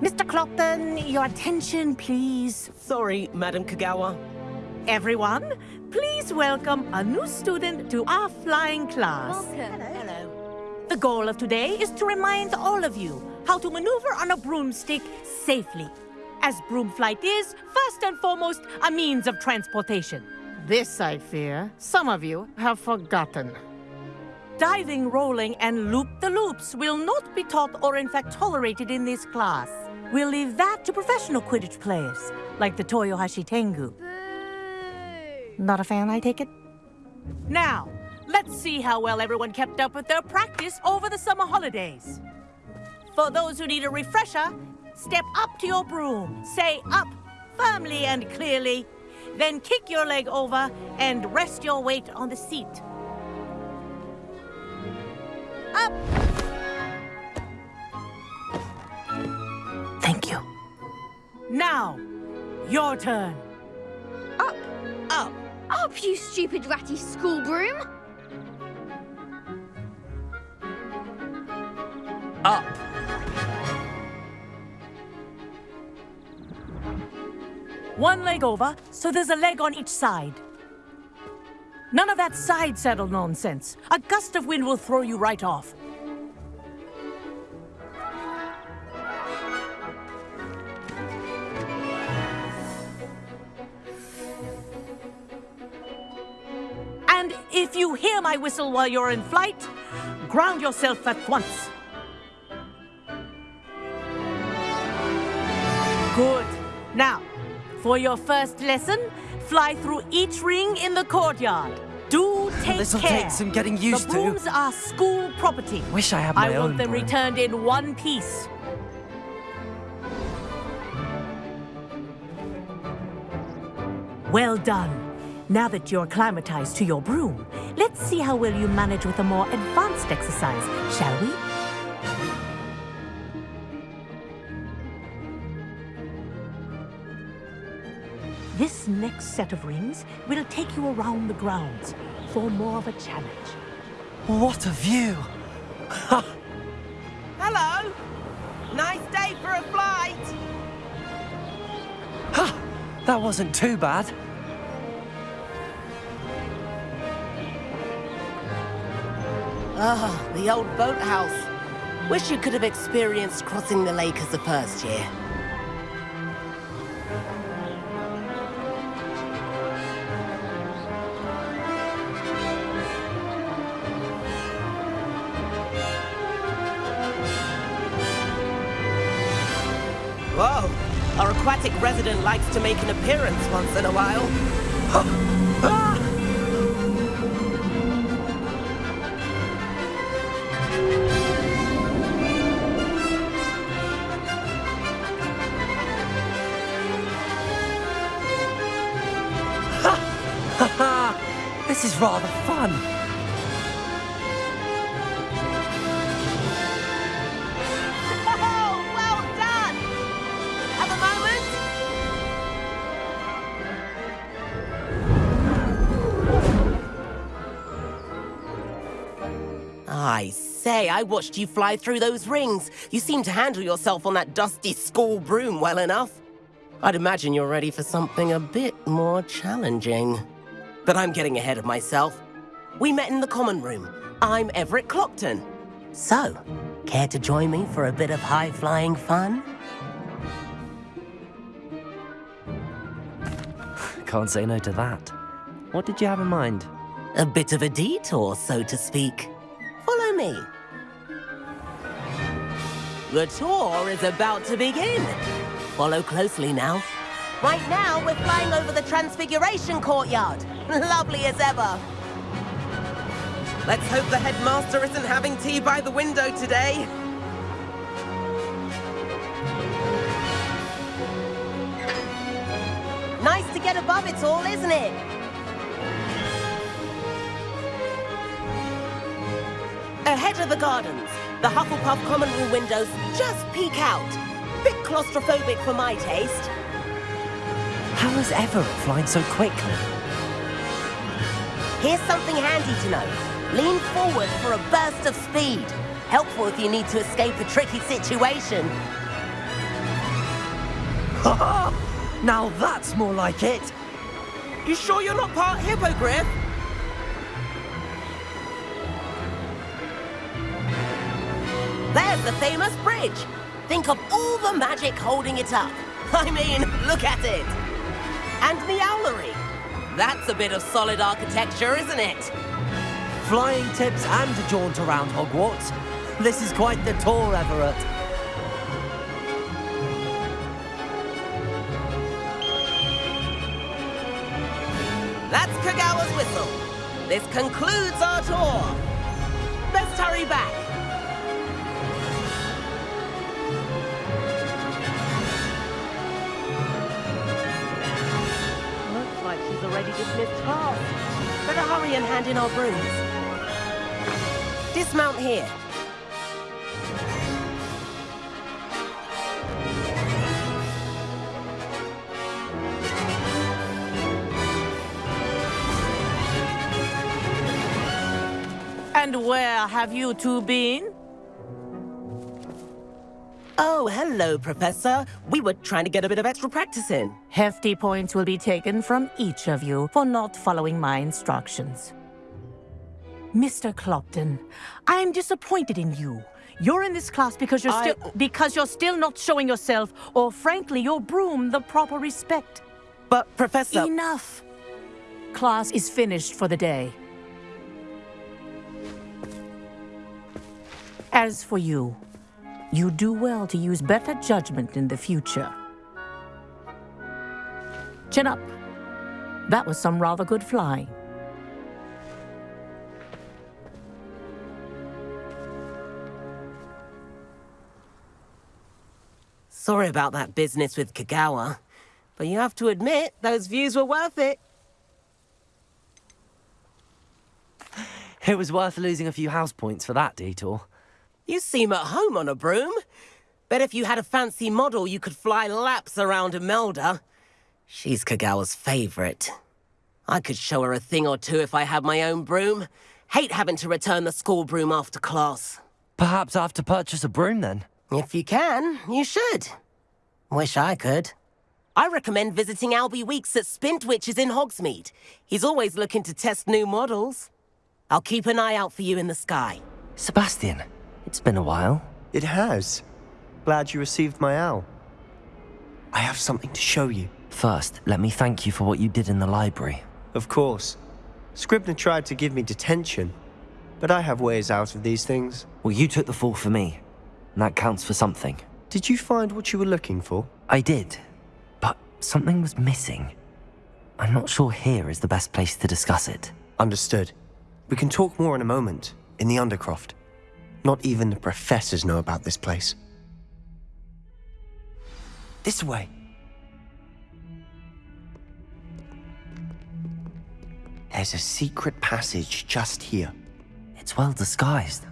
Mr. Clopton, your attention, please. Sorry, Madam Kogawa. Everyone, please welcome a new student to our flying class. Welcome. Hello. The goal of today is to remind all of you how to maneuver on a broomstick safely. As broom flight is, first and foremost, a means of transportation. This, I fear, some of you have forgotten. Diving, rolling, and loop-the-loops will not be taught or in fact tolerated in this class. We'll leave that to professional Quidditch players, like the Toyohashi Tengu. Boo! Not a fan, I take it? Now, let's see how well everyone kept up with their practice over the summer holidays. For those who need a refresher, step up to your broom, say up firmly and clearly, then kick your leg over and rest your weight on the seat. Up! Now, your turn. Up! Up. Up, you stupid ratty school broom! Up. One leg over, so there's a leg on each side. None of that side saddle nonsense. A gust of wind will throw you right off. If you hear my whistle while you're in flight, ground yourself at once. Good. Now, for your first lesson, fly through each ring in the courtyard. Do take This'll care. take some getting used the to. brooms are school property. Wish I had my I own want them broom. returned in one piece. Well done. Now that you're acclimatized to your broom, let's see how well you manage with a more advanced exercise, shall we? This next set of rings will take you around the grounds for more of a challenge. What a view! Hello. Nice day for a flight. Ha! That wasn't too bad. Ah, the old boathouse. Wish you could have experienced crossing the lake as the first year. Whoa! Our aquatic resident likes to make an appearance once in a while. I watched you fly through those rings. You seem to handle yourself on that dusty school broom well enough. I'd imagine you're ready for something a bit more challenging. But I'm getting ahead of myself. We met in the common room. I'm Everett Clopton. So, care to join me for a bit of high-flying fun? Can't say no to that. What did you have in mind? A bit of a detour, so to speak. Follow me. The tour is about to begin. Follow closely now. Right now, we're flying over the Transfiguration Courtyard. Lovely as ever. Let's hope the headmaster isn't having tea by the window today. Nice to get above it all, isn't it? Ahead of the gardens, the Hufflepuff common room windows just peek out. Bit claustrophobic for my taste. How is Everett flying so quickly? Here's something handy to know. Lean forward for a burst of speed. Helpful if you need to escape a tricky situation. Now that's more like it! You sure you're not part hippogriff? There's the famous bridge. Think of all the magic holding it up. I mean, look at it. And the owlery. That's a bit of solid architecture, isn't it? Flying tips and a jaunt around Hogwarts. This is quite the tour, Everett. That's Kogawa's whistle. This concludes our tour. Let's hurry back. Already dismissed class. Better hurry and hand in our brooms. Dismount here. And where have you two been? Oh, hello, Professor. We were trying to get a bit of extra practice in. Hefty points will be taken from each of you for not following my instructions. Mr. Clopton, I'm disappointed in you. You're in this class because you're I- still because you're still not showing yourself, or frankly, your broom the proper respect. But, Professor... Enough. Class is finished for the day. As for you, you do well to use better judgment in the future. Chin up. That was some rather good flying. Sorry about that business with Kogawa. But you have to admit, those views were worth it. It was worth losing a few house points for that detour. You seem at home on a broom. Bet if you had a fancy model, you could fly laps around Imelda. She's Kogawa's favorite. I could show her a thing or two if I had my own broom. Hate having to return the school broom after class. Perhaps I have to purchase a broom then. If you can, you should. Wish I could. I recommend visiting Albie Weekes at Spintwitches in Hogsmeade. He's always looking to test new models. I'll keep an eye out for you in the sky. Sebastian, it's been a while. It has. Glad you received my owl. I have something to show you. First, let me thank you for what you did in the library. Of course. Scribner tried to give me detention, but I have ways out of these things. Well, you took the fall for me, and that counts for something. Did you find what you were looking for? I did, but something was missing. I'm not sure here is the best place to discuss it. Understood. We can talk more in a moment, in the Undercroft. Not even the professors know about this place. This way. There's a secret passage just here. It's well disguised.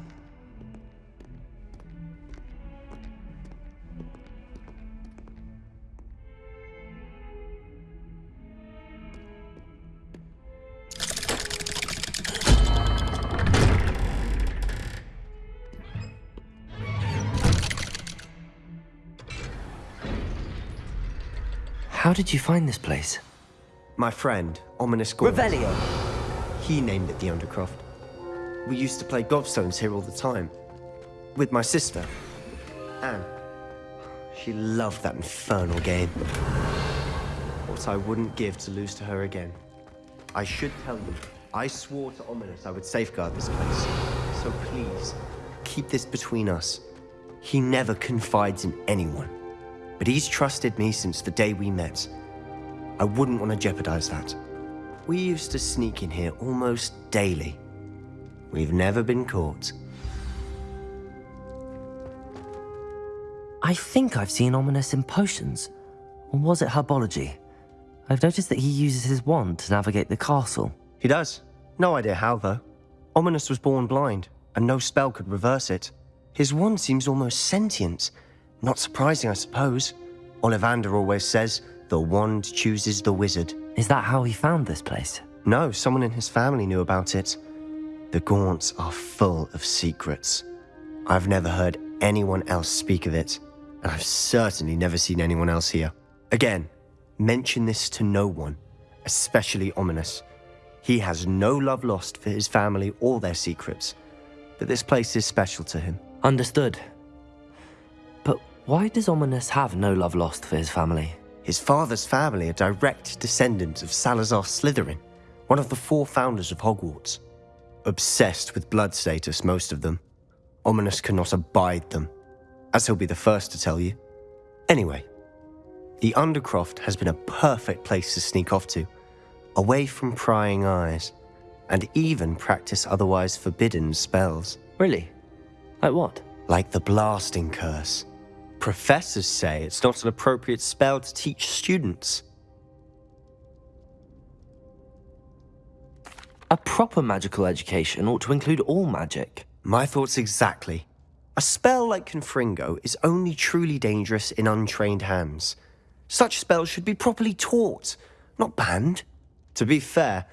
Did you find this place? My friend, Ominis Gaunt. Revelio. He named it the Undercroft. We used to play gobstones here all the time. With my sister, Anne. She loved that infernal game. What I wouldn't give to lose to her again. I should tell you, I swore to Ominis I would safeguard this place. So please, keep this between us. He never confides in anyone. But he's trusted me since the day we met. I wouldn't want to jeopardize that. We used to sneak in here almost daily. We've never been caught. I think I've seen Ominis in potions. Or was it herbology? I've noticed that he uses his wand to navigate the castle. He does. No idea how, though. Ominis was born blind, and no spell could reverse it. His wand seems almost sentient. Not surprising, I suppose. Ollivander always says, the wand chooses the wizard. Is that how he found this place? No, someone in his family knew about it. The Gaunts are full of secrets. I've never heard anyone else speak of it, and I've certainly never seen anyone else here. Again, mention this to no one, especially Ominis. He has no love lost for his family or their secrets, but this place is special to him. Understood. Why does Ominis have no love lost for his family? His father's family are direct descendants of Salazar Slytherin, one of the four founders of Hogwarts. Obsessed with blood status, most of them. Ominis cannot abide them, as he'll be the first to tell you. Anyway, the Undercroft has been a perfect place to sneak off to, away from prying eyes, and even practice otherwise forbidden spells, Really? Like what? like the Blasting Curse. Professors say it's not an appropriate spell to teach students. A proper magical education ought to include all magic. My thoughts exactly. A spell like Confringo is only truly dangerous in untrained hands. Such spells should be properly taught, not banned. To be fair,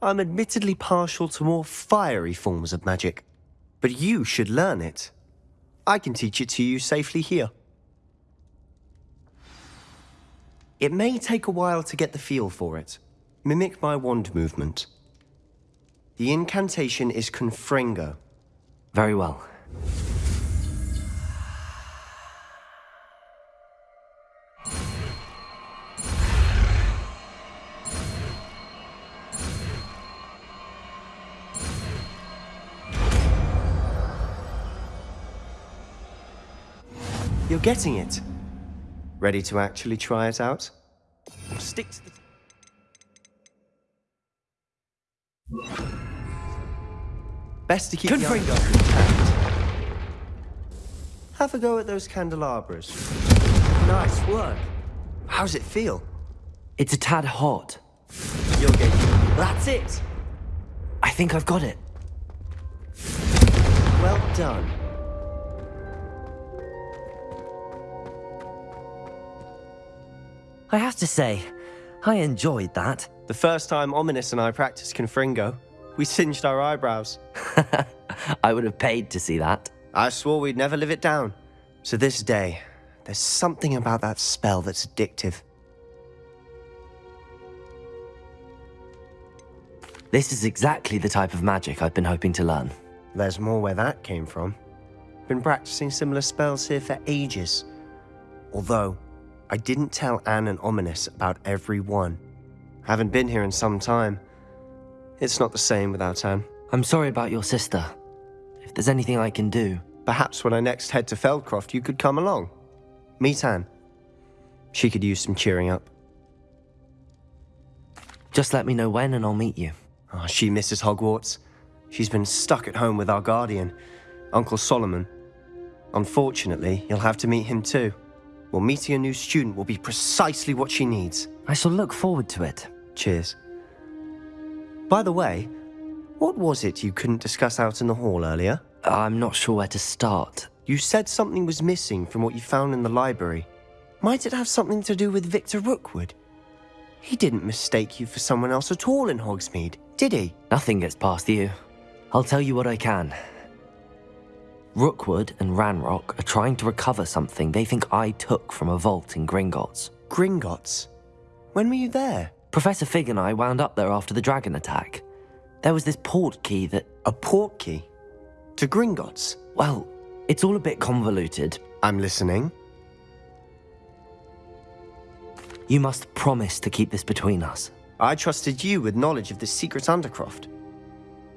I'm admittedly partial to more fiery forms of magic. But you should learn it. I can teach it to you safely here. It may take a while to get the feel for it. Mimic my wand movement. The incantation is Confringo. Very well. You're getting it. Ready to actually try it out? Stick to the. Best to keep the Confringo. eye intact. Have a go at those candelabras. Nice work. How's it feel? It's a tad hot. You'll get. That's it. I think I've got it. Well done. I have to say, I enjoyed that. The first time Ominis and I practiced Confringo, we singed our eyebrows. I would have paid to see that. I swore we'd never live it down. So this day, there's something about that spell that's addictive. This is exactly the type of magic I've been hoping to learn. There's more where that came from. Been practicing similar spells here for ages. Although, I didn't tell Anne and Ominis about every one. Haven't been here in some time. It's not the same without Anne. I'm sorry about your sister. If there's anything I can do, Perhaps when I next head to Feldcroft, you could come along. Meet Anne. She could use some cheering up. just let me know when and I'll meet you. Oh, she misses Hogwarts. She's been stuck at home with our guardian, Uncle Solomon. Unfortunately, you'll have to meet him too. Well, meeting a new student will be precisely what she needs. I shall look forward to it. Cheers. By the way, what was it you couldn't discuss out in the hall earlier? I'm not sure where to start. You said something was missing from what you found in the library. Might it have something to do with Victor Rookwood? He didn't mistake you for someone else at all in Hogsmeade, did he? Nothing gets past you. I'll tell you what I can. Rookwood and Ranrock are trying to recover something they think I took from a vault in Gringotts. Gringotts. When were you there? Professor Fig and I wound up there after the dragon attack. There was this port key that, A port key? To Gringotts? well, it's all a bit convoluted. I'm listening. You must promise to keep this between us. I trusted you with knowledge of the secret Undercroft.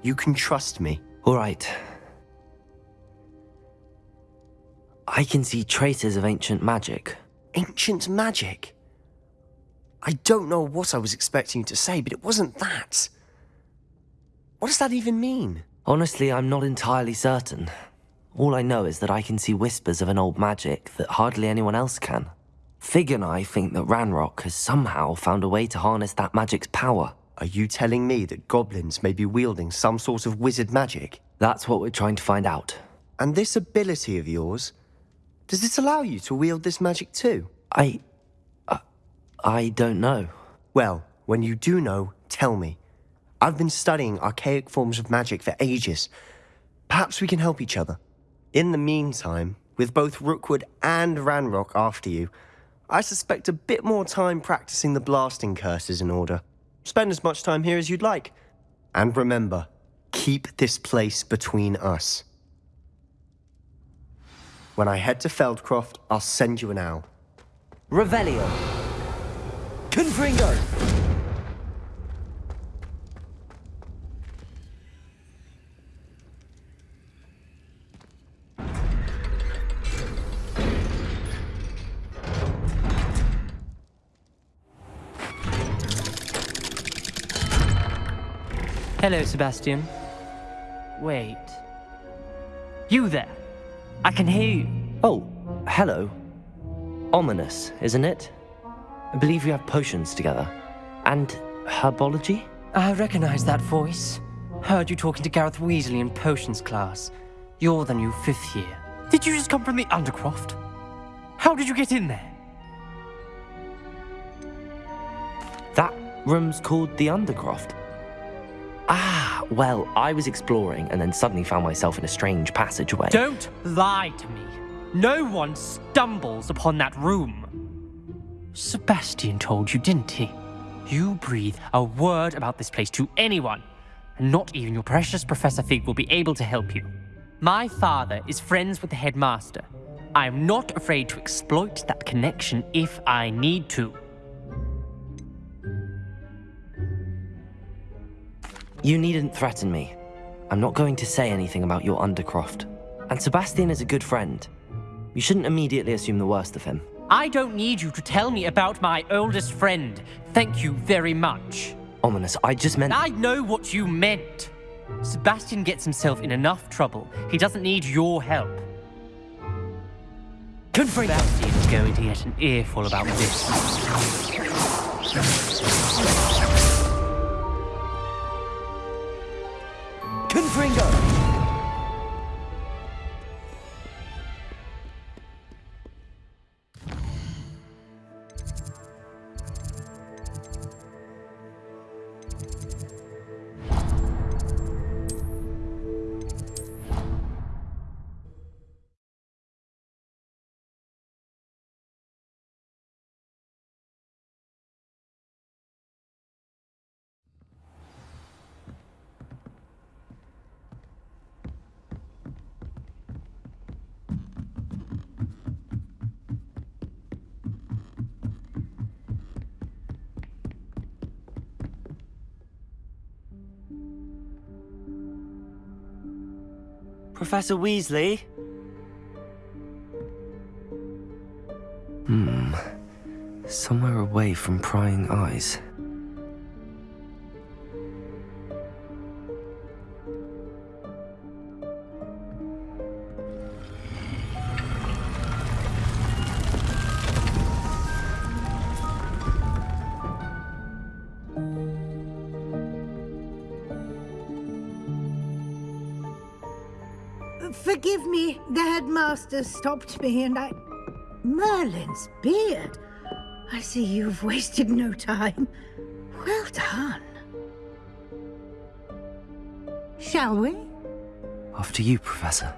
You can trust me. All right. I can see traces of ancient magic. Ancient magic? I don't know what I was expecting you to say, but it wasn't that. What does that even mean? Honestly, I'm not entirely certain. All I know is that I can see whispers of an old magic that hardly anyone else can. Fig and I think that Ranrock has somehow found a way to harness that magic's power. Are you telling me that goblins may be wielding some sort of wizard magic? That's what we're trying to find out. And this ability of yours, does it allow you to wield this magic too? I. I, I don't know. Well, when you do know, tell me. I've been studying archaic forms of magic for ages. Perhaps we can help each other. In the meantime, with both Rookwood and Ranrock after you, I suspect a bit more time practicing the blasting curse is in order. Spend as much time here as you'd like. And remember, keep this place between us. When I head to Feldcroft, I'll send you an owl. Revelio. Confringo. Hello, Sebastian. Wait. You there? I can hear you. Oh, hello. Ominis, isn't it? I believe you have potions together. And herbology? I recognize that voice. Heard you talking to Gareth Weasley in potions class. You're the new fifth year. Did you just come from the Undercroft? How did you get in there? That room's called the Undercroft. Ah, well, I was exploring and then suddenly found myself in a strange passageway. Don't lie to me. No one stumbles upon that room. Sebastian told you, didn't he? You breathe a word about this place to anyone, and not even your precious Professor Fig will be able to help you. My father is friends with the headmaster. I am not afraid to exploit that connection if I need to. You needn't threaten me. I'm not going to say anything about your Undercroft. And Sebastian is a good friend. You shouldn't immediately assume the worst of him. I don't need you to tell me about my oldest friend. Thank you very much. Ominis, I just meant- I know what you meant. Sebastian gets himself in enough trouble. He doesn't need your help. Confringo! Sebastian is going to get an earful about this. Professor Weasley? Hmm. Somewhere away from prying eyes. Headmaster stopped me and I... Merlin's beard. I see you've wasted no time. Well done. Shall we? After you, Professor.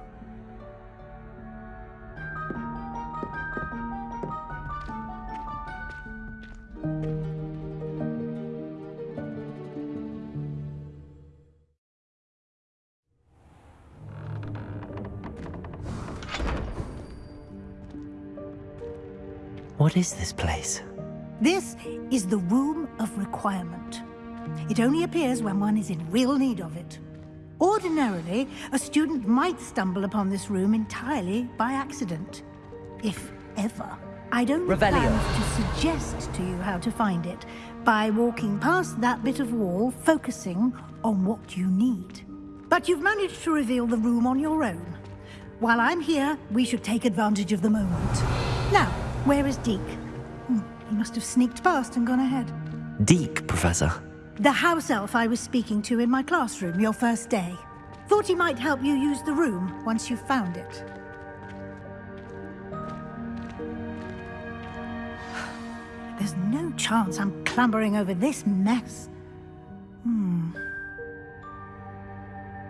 What is this place? This is the Room of Requirement. It only appears when one is in real need of it. Ordinarily, a student might stumble upon this room entirely by accident. If ever. I'd only Revelio. plan to suggest to you how to find it by walking past that bit of wall, focusing on what you need. But you've managed to reveal the room on your own. While I'm here, we should take advantage of the moment. Now, where is Deek? Hmm, he must have sneaked past and gone ahead. Deek, Professor. The house elf I was speaking to in my classroom your first day. Thought he might help you use the room once you found it. There's no chance I'm clambering over this mess. Hmm.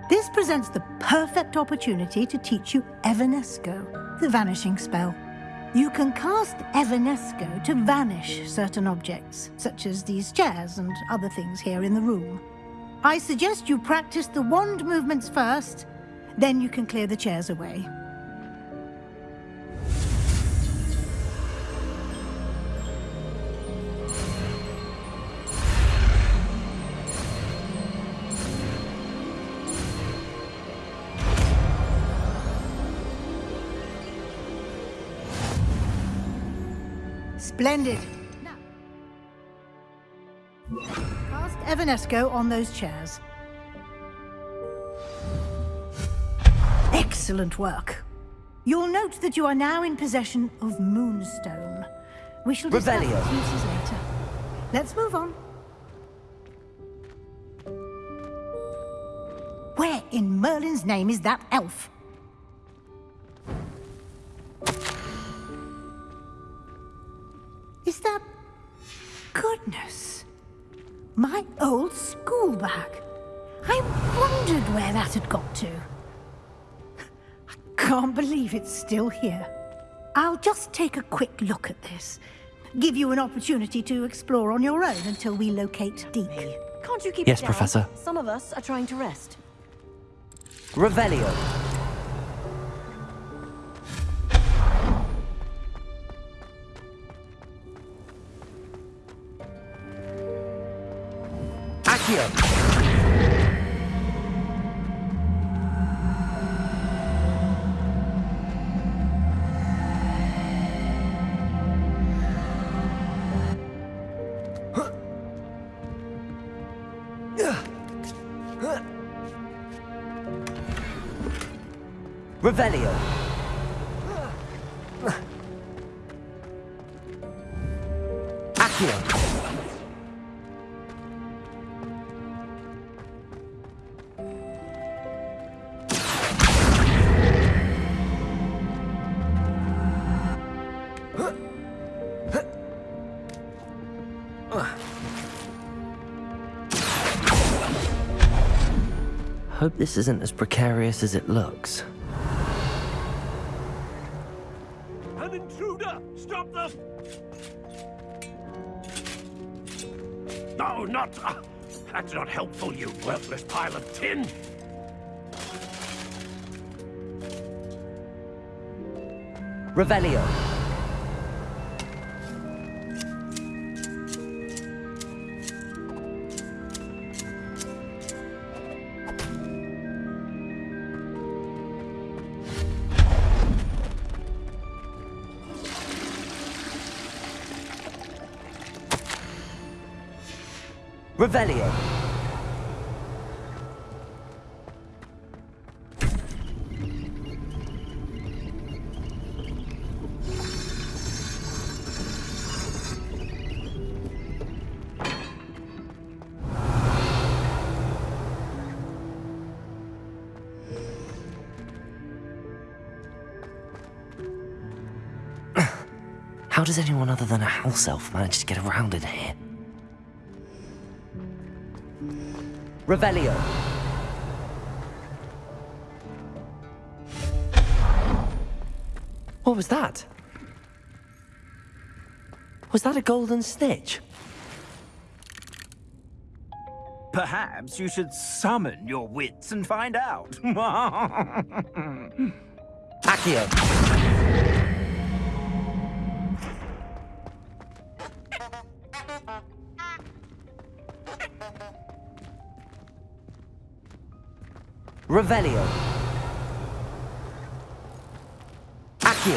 This presents the perfect opportunity to teach you Evanesco, the vanishing spell. You can cast Evanesco to vanish certain objects, such as these chairs and other things here in the room. I suggest you practice the wand movements first, then you can clear the chairs away. Splendid. Cast Evanesco on those chairs. Excellent work. You'll note that you are now in possession of Moonstone. We shall discuss its uses later. Let's move on. Where in Merlin's name is that elf? Is that... Goodness. My old school bag. I wondered where that had got to. I can't believe it's still here. I'll just take a quick look at this. Give you an opportunity to explore on your own until we locate Deek. Can't you keep Yes, it down? Professor. Some of us are trying to rest. Revelio. Accio. Revelio. Hope this isn't as precarious as it looks. An intruder! Stop them! No, not... Uh, that's not helpful, you worthless pile of tin! Revelio. Revelio. How does anyone other than a house elf manage to get around in here? Revelio. What was that? Was that a golden snitch? Perhaps you should summon your wits and find out. Accio. Revelio. Accio.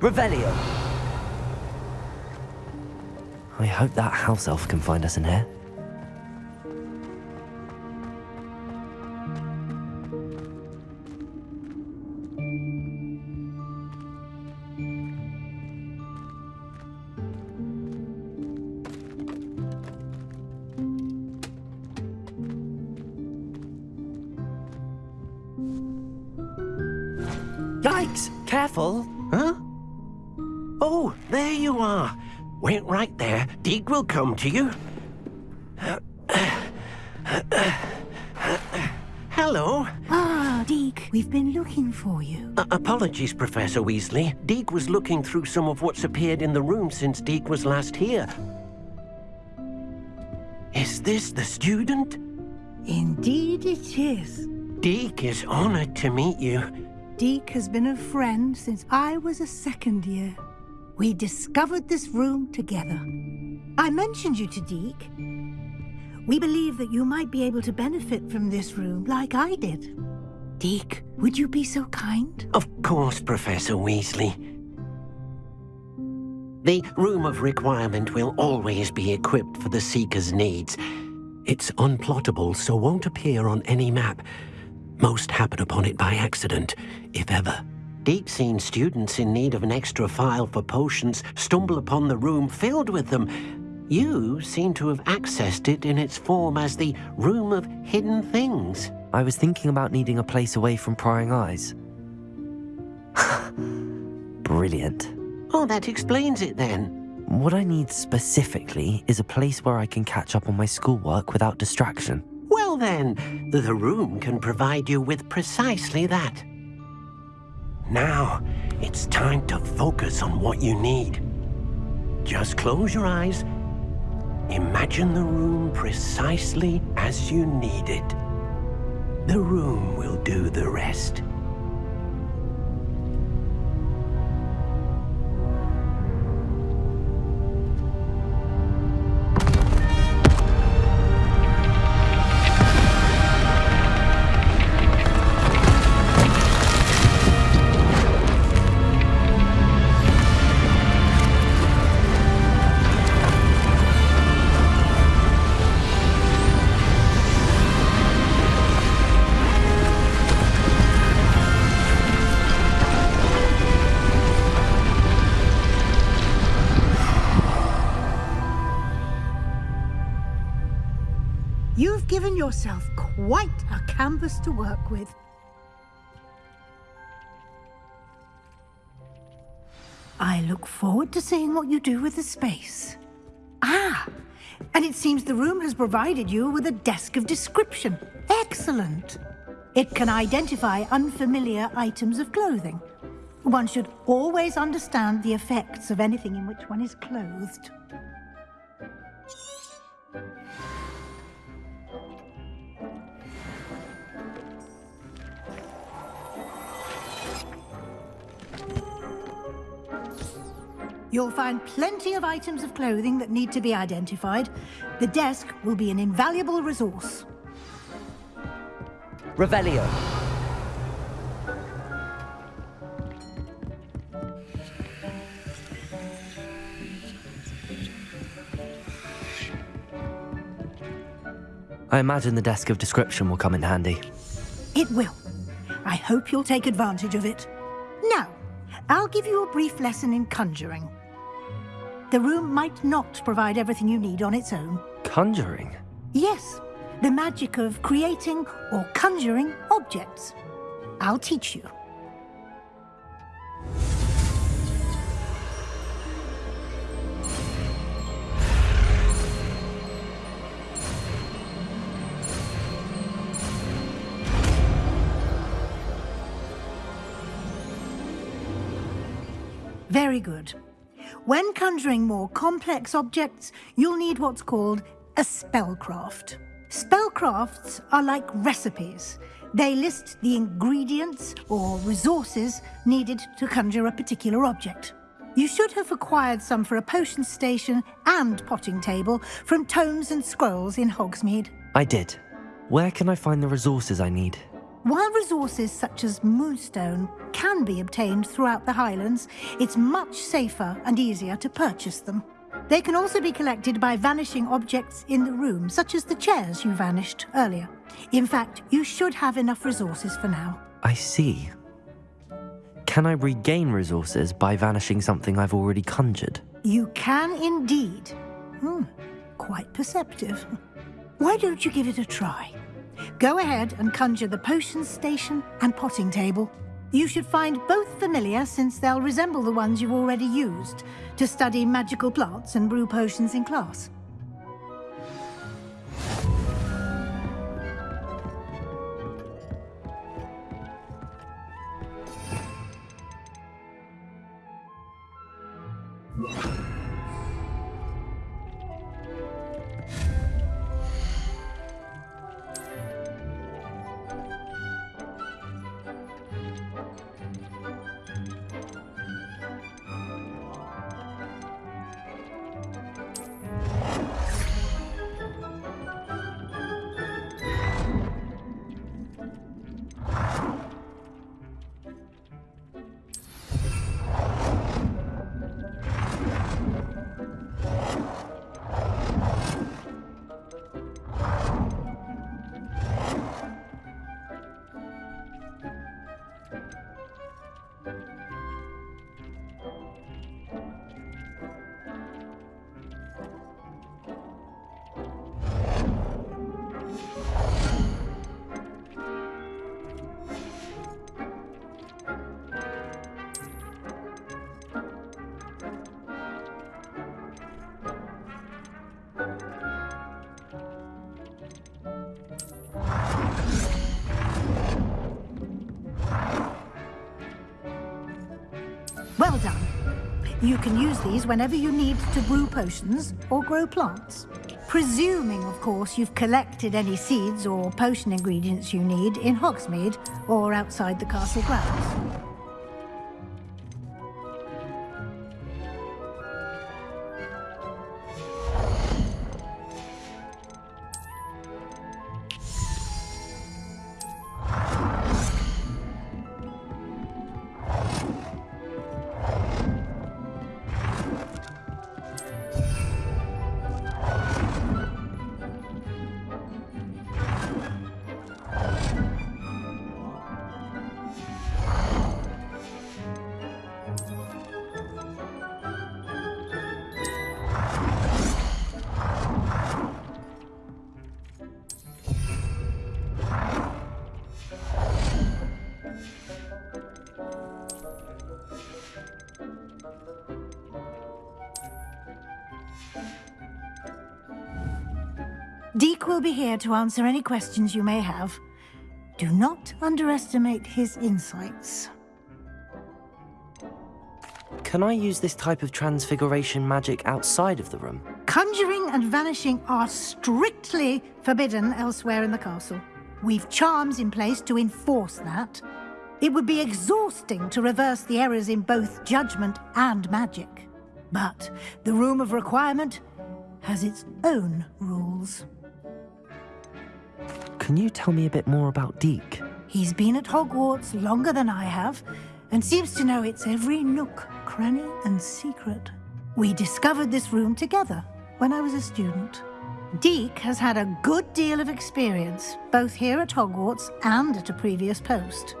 Revelio. Hope that house elf can find us in here. Yikes! Careful! Huh? Oh, there you are. Wait right there. Deek will come to you. Hello. Ah, Deek, we've been looking for you. Uh, apologies, Professor Weasley. Deek was looking through some of what's appeared in the room since Deek was last here. Is this the student? Indeed it is. Deek is honored to meet you. Deek has been a friend since I was a second year. We discovered this room together. I mentioned you to Deek. We believe that you might be able to benefit from this room like I did. Deek, would you be so kind? Of course, Professor Weasley. The Room of Requirement will always be equipped for the Seeker's needs. It's unplottable, so won't appear on any map. Most happen upon it by accident, if ever. Deek seen students in need of an extra file for potions stumble upon the room filled with them. You seem to have accessed it in its form as the Room of Hidden Things. I was thinking about needing a place away from prying eyes. Brilliant. Oh, that explains it then. What I need specifically is a place where I can catch up on my schoolwork without distraction. Well then, the room can provide you with precisely that. Now, it's time to focus on what you need. Just close your eyes. Imagine the room precisely as you need it. The room will do the rest. Canvas to work with. I look forward to seeing what you do with the space. Ah, and it seems the room has provided you with a desk of description. Excellent. It can identify unfamiliar items of clothing. One should always understand the effects of anything in which one is clothed. You'll find plenty of items of clothing that need to be identified. The desk will be an invaluable resource. Revelio. I imagine the desk of description will come in handy. It will. I hope you'll take advantage of it. Now, I'll give you a brief lesson in conjuring. The room might not provide everything you need on its own. Conjuring? Yes, the magic of creating or conjuring objects. I'll teach you. Very good. When conjuring more complex objects, you'll need what's called a spellcraft. Spellcrafts are like recipes. They list the ingredients or resources needed to conjure a particular object. You should have acquired some for a potion station and potting table from tomes and scrolls in Hogsmeade. I did. Where can I find the resources I need? While resources such as Moonstone can be obtained throughout the Highlands, it's much safer and easier to purchase them. They can also be collected by vanishing objects in the room, such as the chairs you vanished earlier. In fact, you should have enough resources for now. I see. Can I regain resources by vanishing something I've already conjured? You can indeed. Hmm, quite perceptive. Why don't you give it a try? Go ahead and conjure the potion station and potting table. You should find both familiar since they'll resemble the ones you've already used to study magical plants and brew potions in class. You can use these whenever you need to brew potions or grow plants. Presuming, of course, you've collected any seeds or potion ingredients you need in Hogsmeade or outside the castle grounds. To answer any questions you may have. Do not underestimate his insights. Can I use this type of transfiguration magic outside of the room? Conjuring and vanishing are strictly forbidden elsewhere in the castle. We've charms in place to enforce that. It would be exhausting to reverse the errors in both judgment and magic. But the Room of Requirement has its own rules. Can you tell me a bit more about Deek? He's been at Hogwarts longer than I have, and seems to know its every nook, cranny, and secret. We discovered this room together when I was a student. Deek has had a good deal of experience, both here at Hogwarts and at a previous post.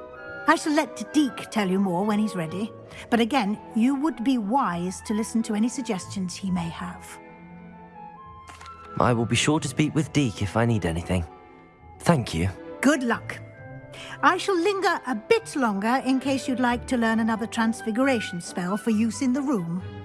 I shall let Deek tell you more when he's ready, but again, you would be wise to listen to any suggestions he may have. I will be sure to speak with Deek if I need anything. Thank you. Good luck. I shall linger a bit longer in case you'd like to learn another transfiguration spell for use in the room.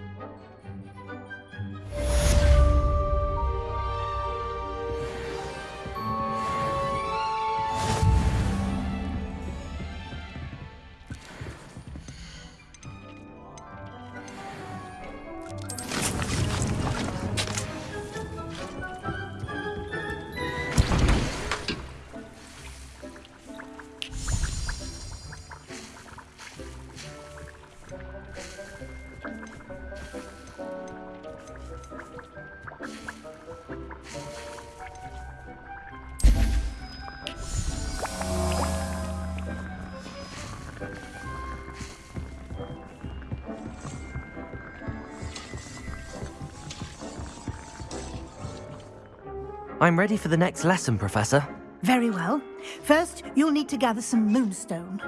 I'm ready for the next lesson, Professor. Very well. First, you'll need to gather some moonstone.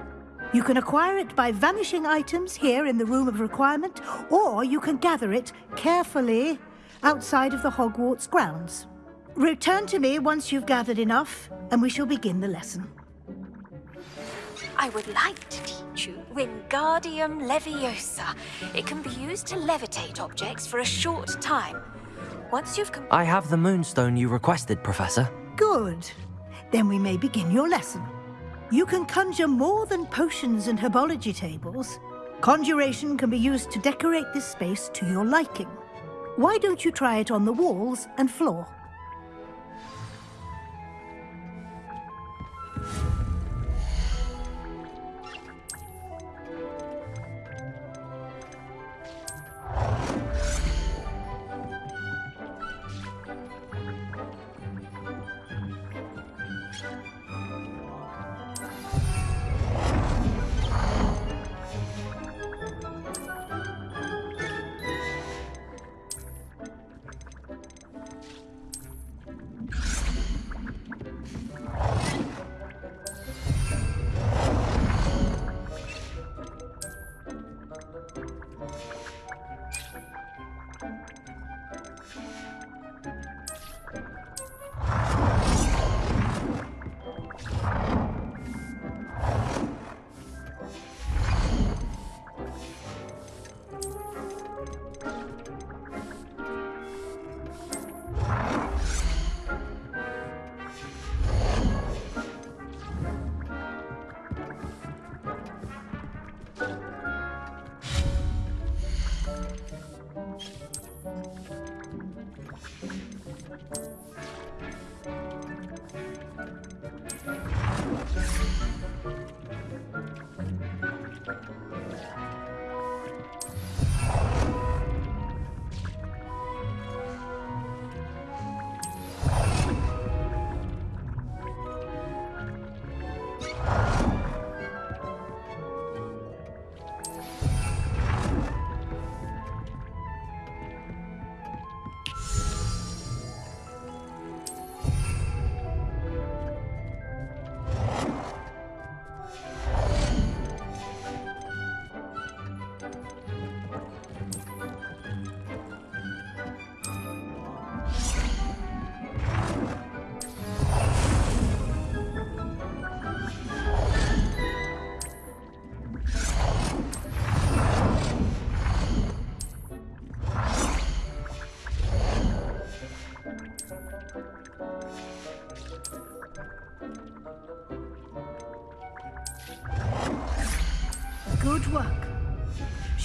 You can acquire it by vanishing items here in the Room of Requirement, or you can gather it carefully outside of the Hogwarts grounds. Return to me once you've gathered enough, and we shall begin the lesson. I would like to teach you Wingardium Leviosa. It can be used to levitate objects for a short time. Once you've com- I have the moonstone you requested, Professor. Good. Then we may begin your lesson. You can conjure more than potions and herbology tables. Conjuration can be used to decorate this space to your liking. Why don't you try it on the walls and floor?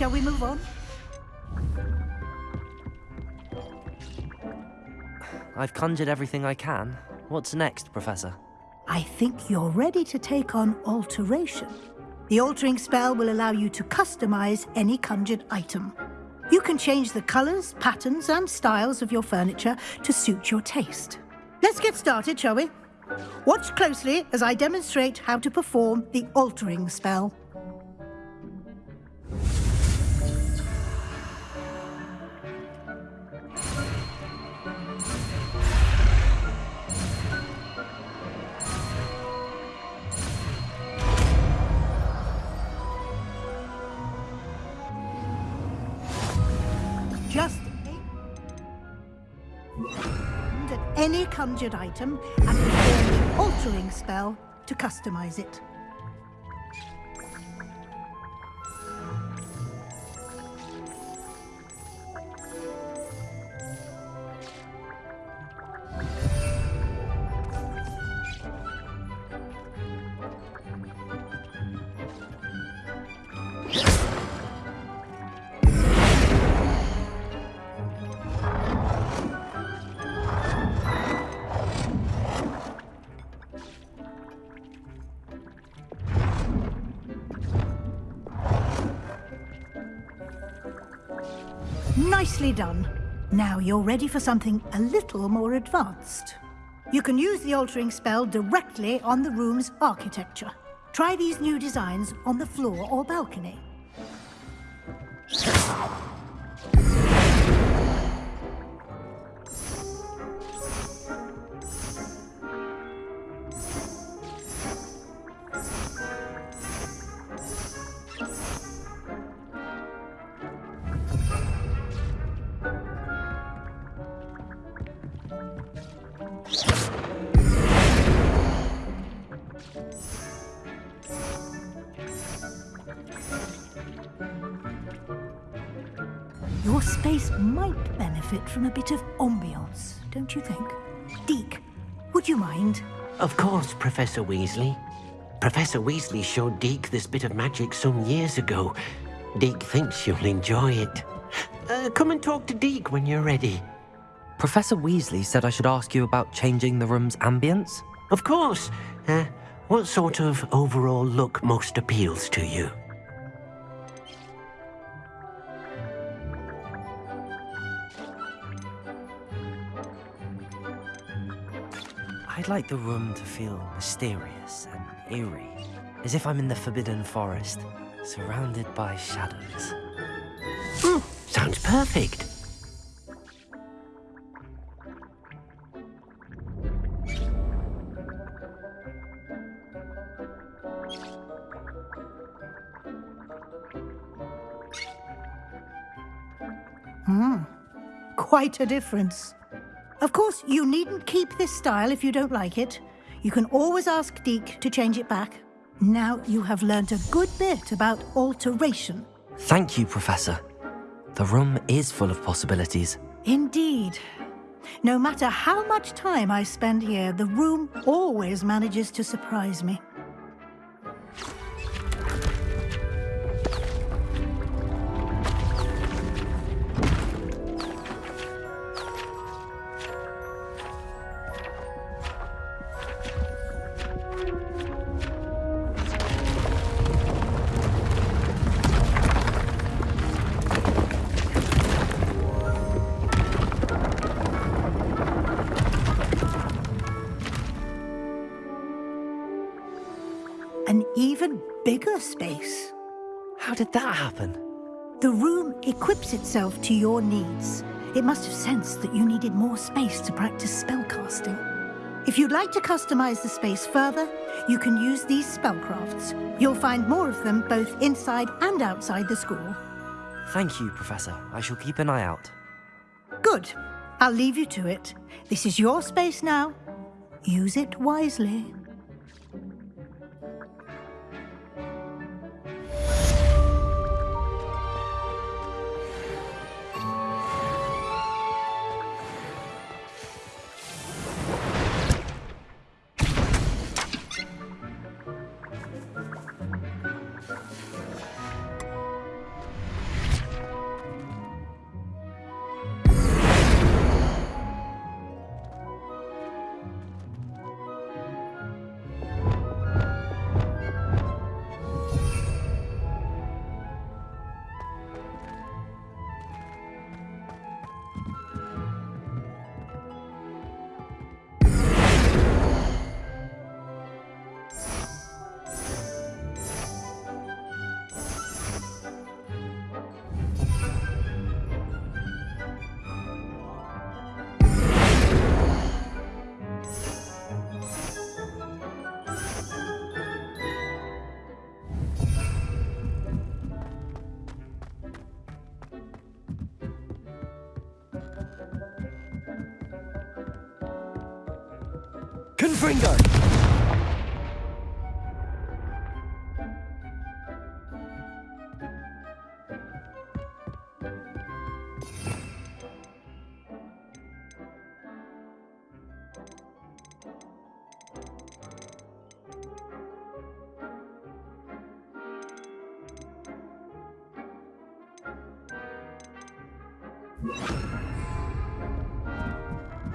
Shall we move on? I've conjured everything I can. What's next, Professor? I think you're ready to take on alteration. The altering spell will allow you to customize any conjured item. You can change the colors, patterns, and styles of your furniture to suit your taste. Let's get started, shall we? Watch closely as I demonstrate how to perform the altering spell. Any conjured item and perform the altering spell to customize it. Nicely done. Now you're ready for something a little more advanced. You can use the altering spell directly on the room's architecture. Try these new designs on the floor or balcony. Your space might benefit from a bit of ambiance, don't you think? Deek, would you mind? Of course, Professor Weasley. Professor Weasley showed Deek this bit of magic some years ago. Deek thinks you'll enjoy it. Uh, come and talk to Deek when you're ready. Professor Weasley said I should ask you about changing the room's ambience? Of course. Uh, what sort of overall look most appeals to you? I'd like the room to feel mysterious and eerie, as if I'm in the Forbidden Forest, surrounded by shadows. Mm, sounds perfect. Hmm, quite a difference. Of course, you needn't keep this style if you don't like it. You can always ask Deek to change it back. Now you have learnt a good bit about alteration. Thank you, Professor. The room is full of possibilities. Indeed. No matter how much time I spend here, the room always manages to surprise me. Did that happen? The room equips itself to your needs. It must have sensed that you needed more space to practice spellcasting. If you'd like to customize the space further, you can use these spellcrafts. You'll find more of them both inside and outside the school. Thank you, Professor. I shall keep an eye out. Good. I'll leave you to it. This is your space now. Use it wisely. Confringo!